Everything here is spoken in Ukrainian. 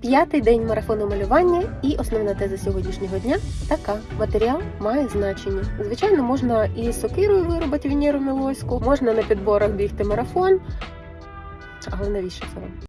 П'ятий день марафону малювання і основна теза сьогоднішнього дня така: матеріал має значення. Звичайно, можна і сокирою виробити Венеру Мілоську, можна на підборах бігти марафон. Але навіщо це вам?